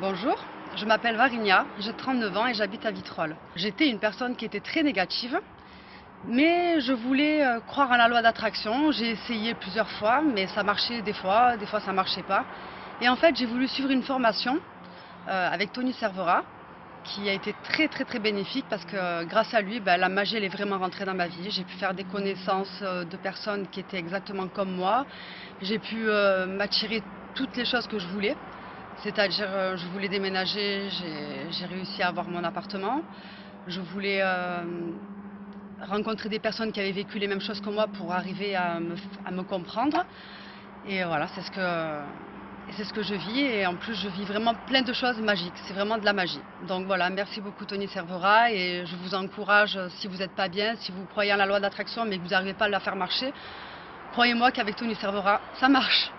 Bonjour, je m'appelle Varinia, j'ai 39 ans et j'habite à Vitrolles. J'étais une personne qui était très négative, mais je voulais euh, croire en la loi d'attraction. J'ai essayé plusieurs fois, mais ça marchait des fois, des fois ça marchait pas. Et en fait, j'ai voulu suivre une formation euh, avec Tony Servera, qui a été très très très bénéfique parce que euh, grâce à lui, ben, la magie est vraiment rentrée dans ma vie. J'ai pu faire des connaissanses de personnes qui étaient exactement comme moi. J'ai pu m'attirer toutes les choses que je voulais. C'est-à-dire, euh, je voulais déménager, j'ai réussi à avoir mon appartement. Je voulais euh, rencontrer des personnes qui avaient vécu les mêmes choses que moi pour arriver à me, comprendre. Et voilà, c'est ce, que, c'est ce que je vis. Et en plus, je vis vraiment plein de choses magiques. C'est vraiment de la magie. Donc voilà, merci beaucoup Tony Servera. Et je vous encourage, si vous n'êtes pas bien, si vous croyez en la loi d'attraction mais que vous n'arrivez pas à la faire marcher, croyez-moi qu'avec Tony Servera, ça marche.